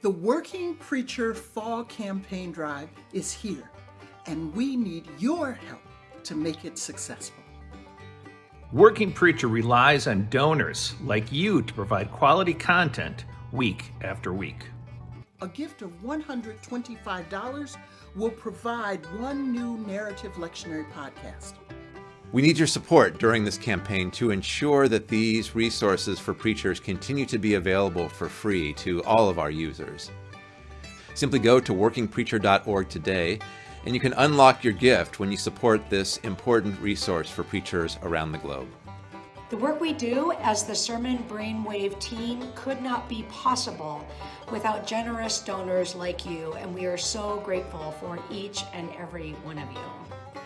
The Working Preacher Fall Campaign Drive is here, and we need your help to make it successful. Working Preacher relies on donors like you to provide quality content week after week. A gift of $125 will provide one new narrative lectionary podcast. We need your support during this campaign to ensure that these resources for preachers continue to be available for free to all of our users. Simply go to workingpreacher.org today and you can unlock your gift when you support this important resource for preachers around the globe. The work we do as the Sermon Brainwave team could not be possible without generous donors like you, and we are so grateful for each and every one of you.